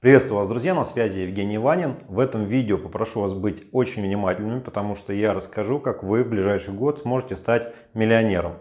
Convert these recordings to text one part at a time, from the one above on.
Приветствую вас, друзья, на связи Евгений Ванин. В этом видео попрошу вас быть очень внимательными, потому что я расскажу, как вы в ближайший год сможете стать миллионером.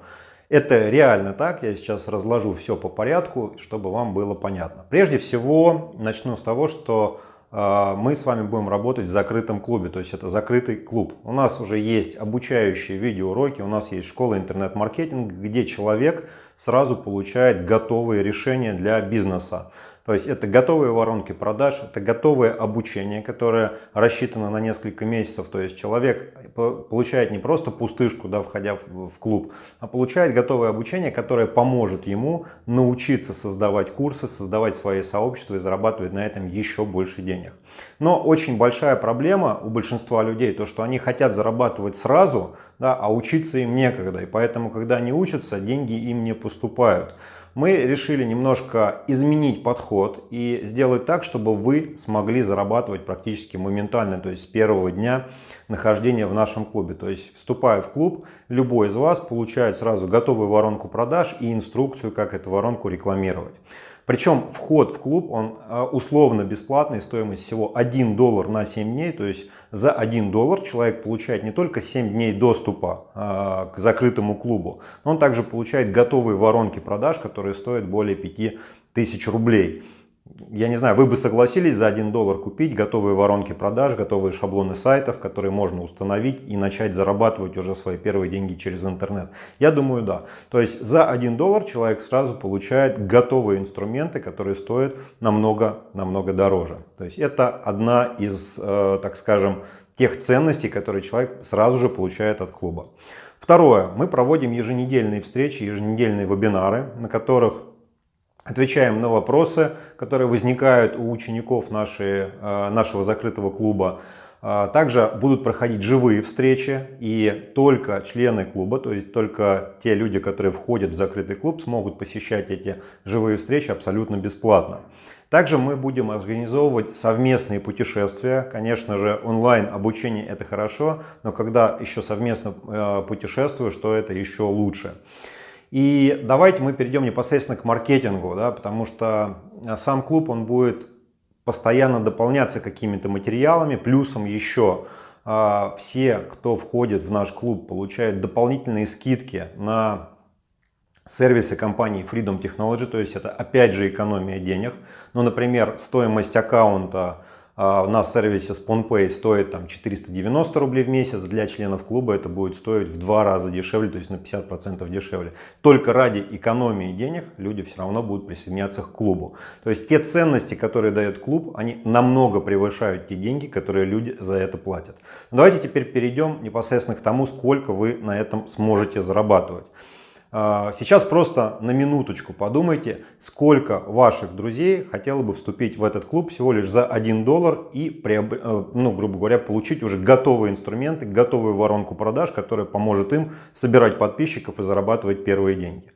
Это реально так, я сейчас разложу все по порядку, чтобы вам было понятно. Прежде всего, начну с того, что э, мы с вами будем работать в закрытом клубе, то есть это закрытый клуб. У нас уже есть обучающие видеоуроки, у нас есть школа интернет-маркетинга, где человек сразу получает готовые решения для бизнеса. То есть это готовые воронки продаж, это готовое обучение, которое рассчитано на несколько месяцев. То есть человек получает не просто пустышку, да, входя в, клуб, а получает готовое обучение, которое поможет ему научиться создавать курсы, создавать свои сообщества и зарабатывать на этом еще больше денег. Но очень большая проблема у большинства людей, то что они хотят зарабатывать сразу, да, а учиться им некогда. И поэтому, когда они учатся, деньги им не поступают мы решили немножко изменить подход и сделать так, чтобы вы смогли зарабатывать практически моментально, то есть с первого дня нахождения в нашем клубе. То есть вступая в клуб, любой из вас получает сразу готовую воронку продаж и инструкцию, как эту воронку рекламировать. Причем вход в клуб, он а, условно бесплатный, стоимость всего 1 доллар на 7 дней. То есть за 1 доллар человек получает не только 7 дней доступа а, к закрытому клубу, но он также получает готовые воронки продаж, которые стоят более 5000 рублей я не знаю, вы бы согласились за 1 доллар купить готовые воронки продаж, готовые шаблоны сайтов, которые можно установить и начать зарабатывать уже свои первые деньги через интернет? Я думаю, да. То есть за 1 доллар человек сразу получает готовые инструменты, которые стоят намного, намного дороже. То есть это одна из, э, так скажем, тех ценностей, которые человек сразу же получает от клуба. Второе. Мы проводим еженедельные встречи, еженедельные вебинары, на которых Отвечаем на вопросы, которые возникают у учеников нашей, э, нашего закрытого клуба. Э, также будут проходить живые встречи и только члены клуба, то есть только те люди, которые входят в закрытый клуб, смогут посещать эти живые встречи абсолютно бесплатно. Также мы будем организовывать совместные путешествия. Конечно же, онлайн обучение это хорошо, но когда еще совместно э, путешествуешь, то это еще лучше. И давайте мы перейдем непосредственно к маркетингу, да, потому что э, сам клуб он будет постоянно дополняться какими-то материалами, плюсом еще э, все, кто входит в наш клуб, получают дополнительные скидки на сервисы компании Freedom Technology, то есть это опять же экономия денег. Ну, например, стоимость аккаунта а, на сервисе SponPay стоит там 490 рублей в месяц, для членов клуба это будет стоить в два раза дешевле, то есть на 50% дешевле. Только ради экономии денег люди все равно будут присоединяться к клубу. То есть те ценности, которые дает клуб, они намного превышают те деньги, которые люди за это платят. Давайте теперь перейдем непосредственно к тому, сколько вы на этом сможете зарабатывать. А, сейчас просто на минуточку подумайте, сколько ваших друзей хотело бы вступить в этот клуб всего лишь за 1 доллар и, э, ну, грубо говоря, получить уже готовые инструменты, готовую воронку продаж, которая поможет им собирать подписчиков и зарабатывать первые деньги.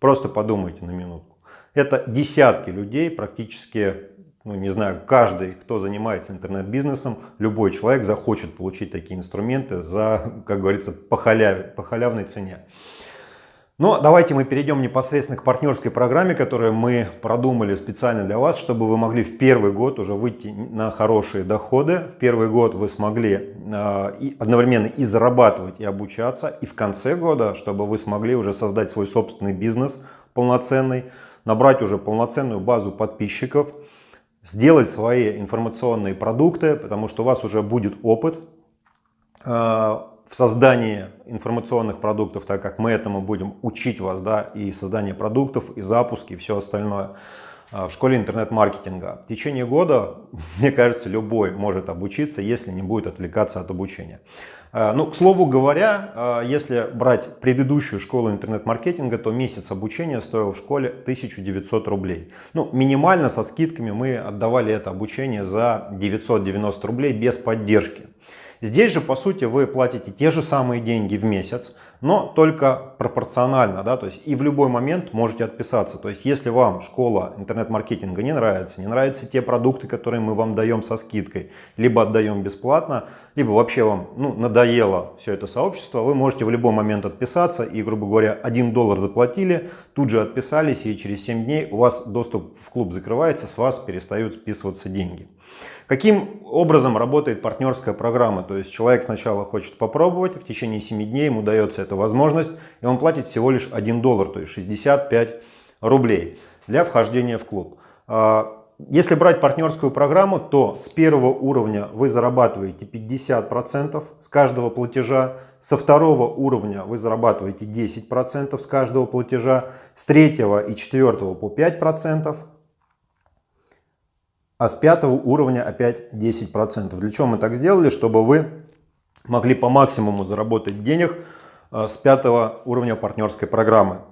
Просто подумайте на минутку. Это десятки людей, практически, ну не знаю, каждый, кто занимается интернет-бизнесом, любой человек захочет получить такие инструменты за, как говорится, по, халяве, по халявной цене. Но давайте мы перейдем непосредственно к партнерской программе, которую мы продумали специально для вас, чтобы вы могли в первый год уже выйти на хорошие доходы. В первый год вы смогли э, и одновременно и зарабатывать, и обучаться. И в конце года, чтобы вы смогли уже создать свой собственный бизнес полноценный, набрать уже полноценную базу подписчиков, сделать свои информационные продукты, потому что у вас уже будет опыт э, в создании информационных продуктов, так как мы этому будем учить вас, да, и создание продуктов, и запуски, и все остальное а, в школе интернет-маркетинга. В течение года, мне кажется, любой может обучиться, если не будет отвлекаться от обучения. А, ну, к слову говоря, а, если брать предыдущую школу интернет-маркетинга, то месяц обучения стоил в школе 1900 рублей. Ну, минимально со скидками мы отдавали это обучение за 990 рублей без поддержки. Здесь же, по сути, вы платите те же самые деньги в месяц, но только пропорционально, да, то есть и в любой момент можете отписаться. То есть если вам школа интернет-маркетинга не нравится, не нравятся те продукты, которые мы вам даем со скидкой, либо отдаем бесплатно, либо вообще вам ну, надоело все это сообщество, вы можете в любой момент отписаться и, грубо говоря, 1 доллар заплатили, тут же отписались и через 7 дней у вас доступ в клуб закрывается, с вас перестают списываться деньги. Каким образом работает партнерская программа? То есть человек сначала хочет попробовать, в течение 7 дней ему дается эта возможность, и он платит всего лишь 1 доллар, то есть 65 рублей для вхождения в клуб. А, если брать партнерскую программу, то с первого уровня вы зарабатываете 50% с каждого платежа, со второго уровня вы зарабатываете 10% с каждого платежа, с третьего и четвертого по 5%, а с пятого уровня опять 10%. Для чего мы так сделали? Чтобы вы могли по максимуму заработать денег э, с пятого уровня партнерской программы.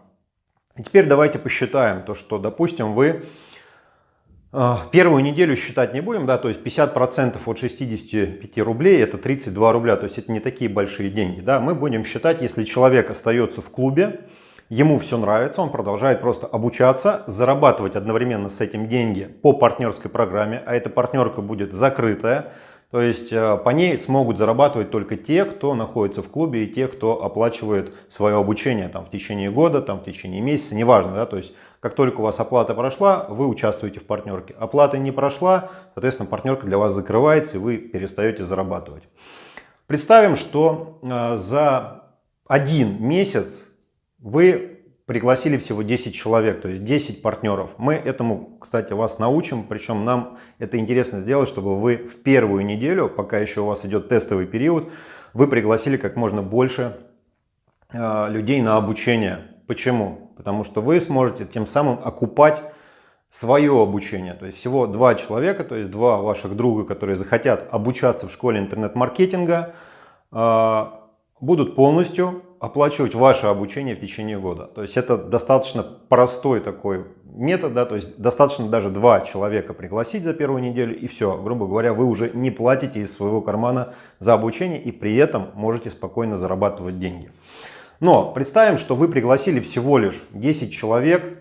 И теперь давайте посчитаем то, что, допустим, вы э, первую неделю считать не будем, да, то есть 50% от 65 рублей это 32 рубля, то есть это не такие большие деньги, да, мы будем считать, если человек остается в клубе, ему все нравится, он продолжает просто обучаться, зарабатывать одновременно с этим деньги по партнерской программе, а эта партнерка будет закрытая, то есть э, по ней смогут зарабатывать только те, кто находится в клубе и те, кто оплачивает свое обучение там, в течение года, там, в течение месяца, неважно. Да? То есть как только у вас оплата прошла, вы участвуете в партнерке. Оплата не прошла, соответственно партнерка для вас закрывается и вы перестаете зарабатывать. Представим, что э, за один месяц вы пригласили всего 10 человек, то есть 10 партнеров. Мы этому, кстати, вас научим, причем нам это интересно сделать, чтобы вы в первую неделю, пока еще у вас идет тестовый период, вы пригласили как можно больше э, людей на обучение. Почему? Потому что вы сможете тем самым окупать свое обучение. То есть всего два человека, то есть два ваших друга, которые захотят обучаться в школе интернет-маркетинга, э, будут полностью оплачивать ваше обучение в течение года. То есть это достаточно простой такой метод, да, то есть достаточно даже два человека пригласить за первую неделю и все, грубо говоря, вы уже не платите из своего кармана за обучение и при этом можете спокойно зарабатывать деньги. Но представим, что вы пригласили всего лишь 10 человек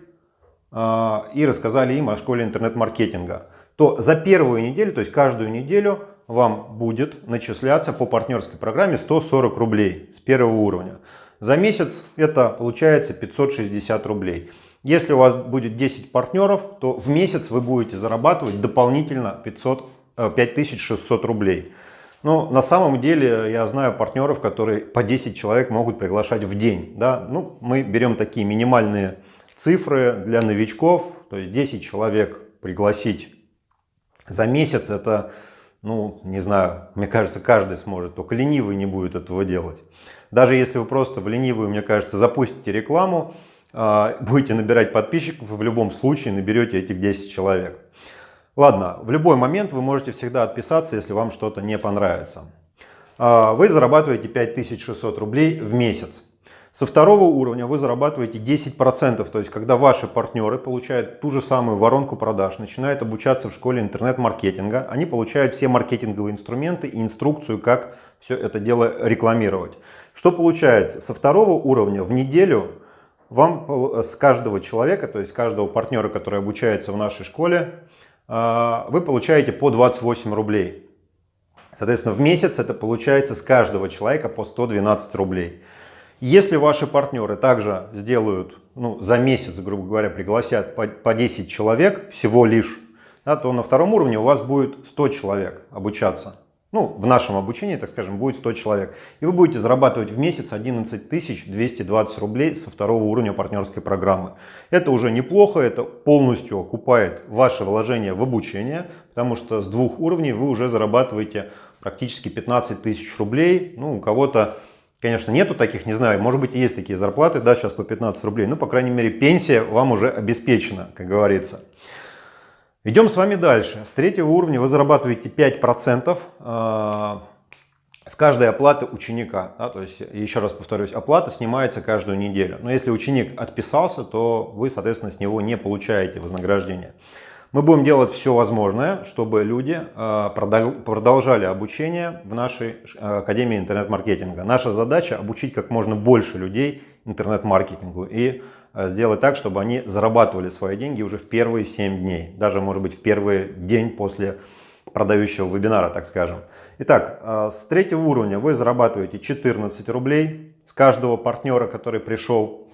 э, и рассказали им о школе интернет-маркетинга, то за первую неделю, то есть каждую неделю вам будет начисляться по партнерской программе 140 рублей с первого уровня. За месяц это получается 560 рублей. Если у вас будет 10 партнеров, то в месяц вы будете зарабатывать дополнительно 500, 5600 э, рублей. Но на самом деле я знаю партнеров, которые по 10 человек могут приглашать в день. Да? Ну, мы берем такие минимальные цифры для новичков. То есть 10 человек пригласить за месяц это ну, не знаю, мне кажется, каждый сможет, только ленивый не будет этого делать. Даже если вы просто в ленивую, мне кажется, запустите рекламу, а, будете набирать подписчиков, вы в любом случае наберете этих 10 человек. Ладно, в любой момент вы можете всегда отписаться, если вам что-то не понравится. А, вы зарабатываете 5600 рублей в месяц. Со второго уровня вы зарабатываете 10%, то есть когда ваши партнеры получают ту же самую воронку продаж, начинают обучаться в школе интернет-маркетинга, они получают все маркетинговые инструменты и инструкцию, как все это дело рекламировать. Что получается? Со второго уровня в неделю вам с каждого человека, то есть каждого партнера, который обучается в нашей школе, а, вы получаете по 28 рублей. Соответственно, в месяц это получается с каждого человека по 112 рублей. Если ваши партнеры также сделают, ну, за месяц, грубо говоря, пригласят по, по 10 человек всего лишь, да, то на втором уровне у вас будет 100 человек обучаться. Ну, в нашем обучении, так скажем, будет 100 человек. И вы будете зарабатывать в месяц 11 220 рублей со второго уровня партнерской программы. Это уже неплохо, это полностью окупает ваше вложение в обучение, потому что с двух уровней вы уже зарабатываете практически 15 тысяч рублей. Ну, у кого-то Конечно, нету таких, не знаю, может быть есть такие зарплаты, да, сейчас по 15 рублей, ну, по крайней мере, пенсия вам уже обеспечена, как говорится. Идем с вами дальше. С третьего уровня вы зарабатываете 5% э, с каждой оплаты ученика. Да, то есть, еще раз повторюсь, оплата снимается каждую неделю. Но если ученик отписался, то вы, соответственно, с него не получаете вознаграждение. Мы будем делать все возможное, чтобы люди э, продолжали обучение в нашей э, Академии интернет-маркетинга. Наша задача обучить как можно больше людей интернет-маркетингу и э, сделать так, чтобы они зарабатывали свои деньги уже в первые 7 дней, даже может быть в первый день после продающего вебинара, так скажем. Итак, с третьего уровня вы зарабатываете 14 рублей с каждого партнера, который пришел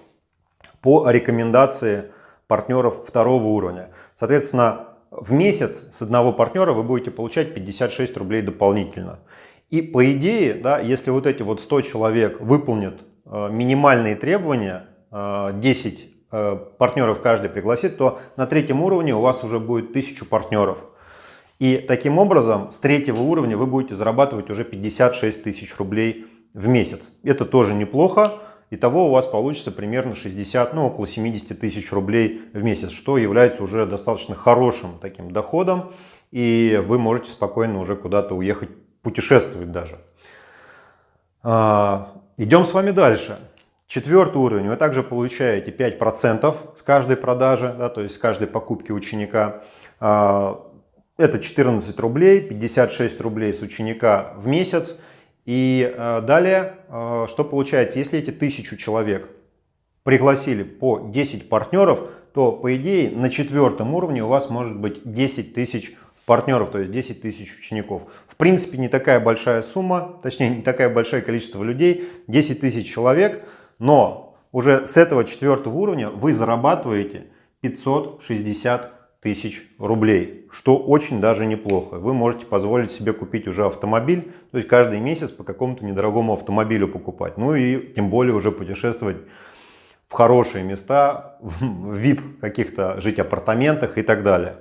по рекомендации партнеров второго уровня. Соответственно, в месяц с одного партнера вы будете получать 56 рублей дополнительно. И по идее, да, если вот эти вот 100 человек выполнят э, минимальные требования, э, 10 э, партнеров каждый пригласит, то на третьем уровне у вас уже будет 1000 партнеров. И таким образом с третьего уровня вы будете зарабатывать уже 56 тысяч рублей в месяц. Это тоже неплохо. Итого у вас получится примерно 60, ну около 70 тысяч рублей в месяц, что является уже достаточно хорошим таким доходом. И вы можете спокойно уже куда-то уехать, путешествовать даже. А, идем с вами дальше. Четвертый уровень. Вы также получаете 5% с каждой продажи, да, то есть с каждой покупки ученика. А, это 14 рублей, 56 рублей с ученика в месяц. И э, далее, э, что получается, если эти тысячу человек пригласили по 10 партнеров, то по идее на четвертом уровне у вас может быть 10 тысяч партнеров, то есть 10 тысяч учеников. В принципе, не такая большая сумма, точнее, не такое большое количество людей, 10 тысяч человек, но уже с этого четвертого уровня вы зарабатываете 560 тысяч рублей, что очень даже неплохо. Вы можете позволить себе купить уже автомобиль, то есть каждый месяц по какому-то недорогому автомобилю покупать. Ну и тем более уже путешествовать в хорошие места, в VIP каких-то, жить в апартаментах и так далее.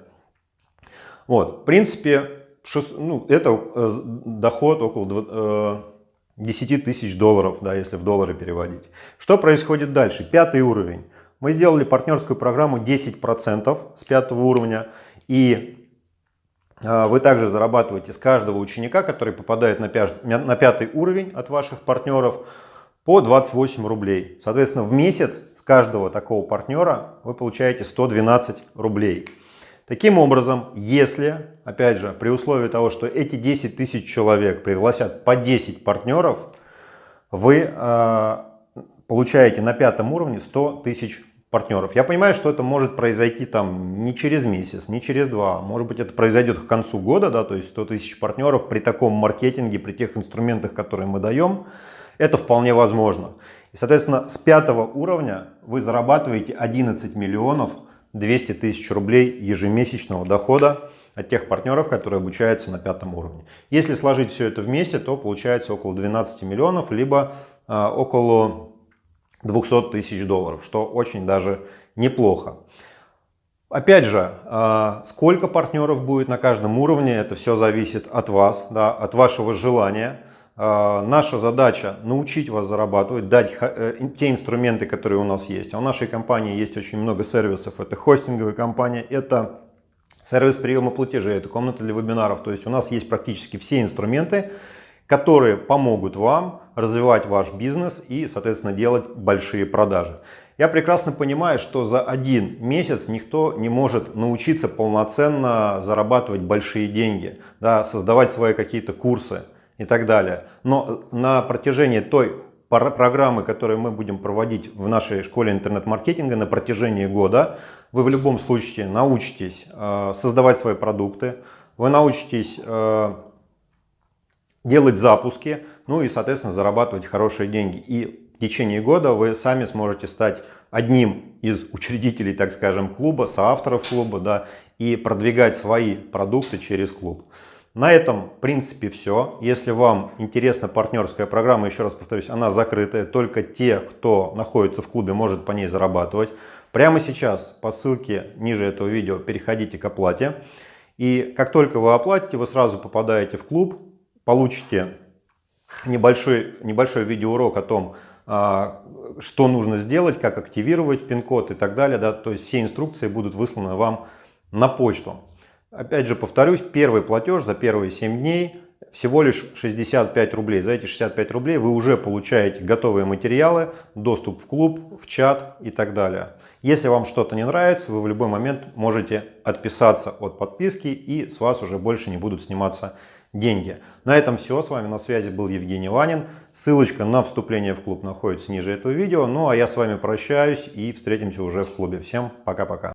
Вот, в принципе, 6, ну, это э, доход около 10 э, тысяч долларов, да, если в доллары переводить. Что происходит дальше? Пятый уровень. Мы сделали партнерскую программу 10% с пятого уровня. И а, вы также зарабатываете с каждого ученика, который попадает на пятый уровень от ваших партнеров, по 28 рублей. Соответственно, в месяц с каждого такого партнера вы получаете 112 рублей. Таким образом, если, опять же, при условии того, что эти 10 тысяч человек пригласят по 10 партнеров, вы э, получаете на пятом уровне 100 тысяч партнеров. Я понимаю, что это может произойти там не через месяц, не через два. Может быть, это произойдет к концу года, да, то есть 100 тысяч партнеров при таком маркетинге, при тех инструментах, которые мы даем. Это вполне возможно. И, соответственно, с пятого уровня вы зарабатываете 11 миллионов 200 тысяч рублей ежемесячного дохода от тех партнеров, которые обучаются на пятом уровне. Если сложить все это вместе, то получается около 12 миллионов, либо э, около 200 тысяч долларов, что очень даже неплохо. Опять же, а, сколько партнеров будет на каждом уровне, это все зависит от вас, да, от вашего желания. А, наша задача научить вас зарабатывать, дать э, те инструменты, которые у нас есть. А у нашей компании есть очень много сервисов. Это хостинговая компания, это сервис приема платежей, это комната для вебинаров. То есть у нас есть практически все инструменты, которые помогут вам развивать ваш бизнес и, соответственно, делать большие продажи. Я прекрасно понимаю, что за один месяц никто не может научиться полноценно зарабатывать большие деньги, да, создавать свои какие-то курсы и так далее. Но на протяжении той программы, которую мы будем проводить в нашей школе интернет-маркетинга на протяжении года, вы в любом случае научитесь э, создавать свои продукты, вы научитесь э, делать запуски, ну и, соответственно, зарабатывать хорошие деньги. И в течение года вы сами сможете стать одним из учредителей, так скажем, клуба, соавторов клуба, да, и продвигать свои продукты через клуб. На этом, в принципе, все. Если вам интересна партнерская программа, еще раз повторюсь, она закрытая. Только те, кто находится в клубе, может по ней зарабатывать. Прямо сейчас по ссылке ниже этого видео переходите к оплате. И как только вы оплатите, вы сразу попадаете в клуб, получите небольшой, небольшой видеоурок о том, а, что нужно сделать, как активировать пин-код и так далее. Да, то есть все инструкции будут высланы вам на почту. Опять же повторюсь, первый платеж за первые 7 дней всего лишь 65 рублей. За эти 65 рублей вы уже получаете готовые материалы, доступ в клуб, в чат и так далее. Если вам что-то не нравится, вы в любой момент можете отписаться от подписки и с вас уже больше не будут сниматься деньги. На этом все. С вами на связи был Евгений Ванин. Ссылочка на вступление в клуб находится ниже этого видео. Ну а я с вами прощаюсь и встретимся уже в клубе. Всем пока-пока.